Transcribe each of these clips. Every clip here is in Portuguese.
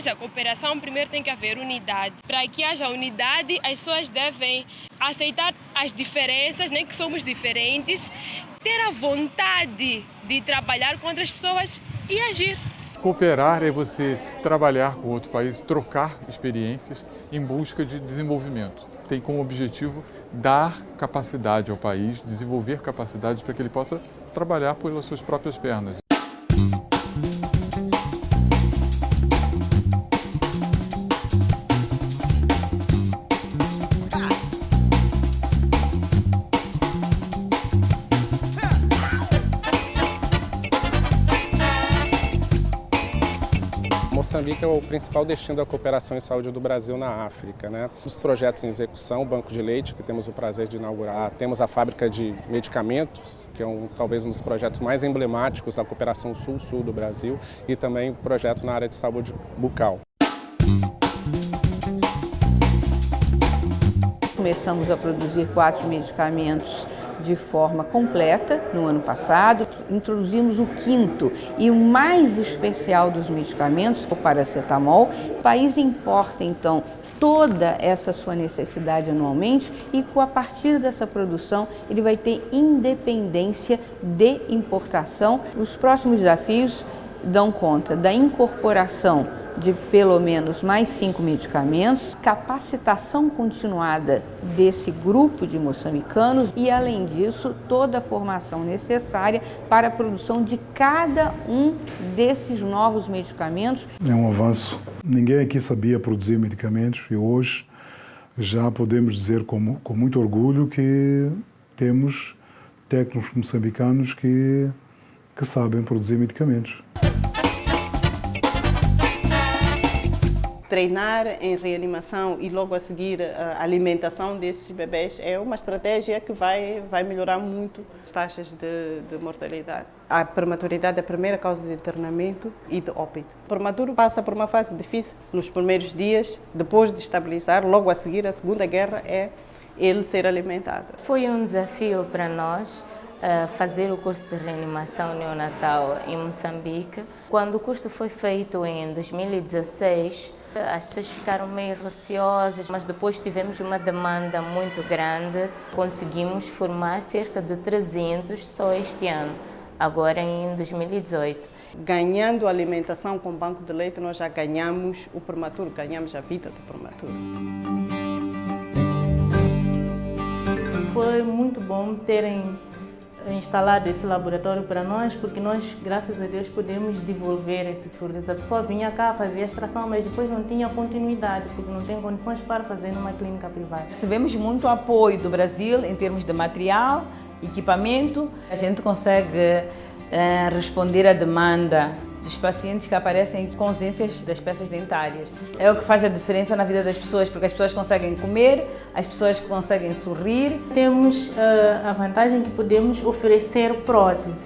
haja cooperação, primeiro tem que haver unidade. Para que haja unidade, as pessoas devem aceitar as diferenças, nem que somos diferentes, ter a vontade de trabalhar com outras pessoas e agir. Cooperar é você trabalhar com outro país, trocar experiências em busca de desenvolvimento. Tem como objetivo dar capacidade ao país, desenvolver capacidades para que ele possa trabalhar pelas suas próprias pernas. Moçambique é o principal destino da cooperação em saúde do Brasil na África. Né? Os projetos em execução, o Banco de Leite, que temos o prazer de inaugurar, temos a fábrica de medicamentos, que é um, talvez um dos projetos mais emblemáticos da cooperação sul-sul do Brasil, e também o projeto na área de saúde bucal. Começamos a produzir quatro medicamentos de forma completa no ano passado. Introduzimos o quinto e o mais especial dos medicamentos, o paracetamol. O país importa, então, toda essa sua necessidade anualmente e a partir dessa produção ele vai ter independência de importação. Os próximos desafios dão conta da incorporação de pelo menos mais cinco medicamentos, capacitação continuada desse grupo de moçambicanos e, além disso, toda a formação necessária para a produção de cada um desses novos medicamentos. É um avanço. Ninguém aqui sabia produzir medicamentos e hoje já podemos dizer com, com muito orgulho que temos técnicos moçambicanos que, que sabem produzir medicamentos. Treinar em reanimação e logo a seguir a alimentação desses bebés é uma estratégia que vai, vai melhorar muito as taxas de, de mortalidade. A prematuridade é a primeira causa de internamento e de óbito. O prematuro passa por uma fase difícil nos primeiros dias, depois de estabilizar, logo a seguir a segunda guerra é ele ser alimentado. Foi um desafio para nós uh, fazer o curso de reanimação neonatal em Moçambique. Quando o curso foi feito em 2016, as pessoas ficaram meio receosas, mas depois tivemos uma demanda muito grande. Conseguimos formar cerca de 300 só este ano, agora em 2018. Ganhando alimentação com banco de leite, nós já ganhamos o prematuro, ganhamos a vida do prematuro. Foi muito bom terem instalado esse laboratório para nós, porque nós, graças a Deus, podemos devolver esses surdos. A pessoa vinha cá, fazia extração, mas depois não tinha continuidade, porque não tem condições para fazer numa clínica privada. Recebemos muito apoio do Brasil em termos de material, equipamento. A gente consegue é, responder à demanda dos pacientes que aparecem com ausências das peças dentárias. É o que faz a diferença na vida das pessoas, porque as pessoas conseguem comer, as pessoas conseguem sorrir. Temos uh, a vantagem que podemos oferecer próteses.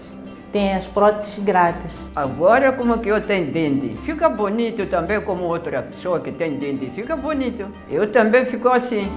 Tem as próteses grátis. Agora como que eu tenho dente, fica bonito também como outra pessoa que tem dente, fica bonito. Eu também fico assim.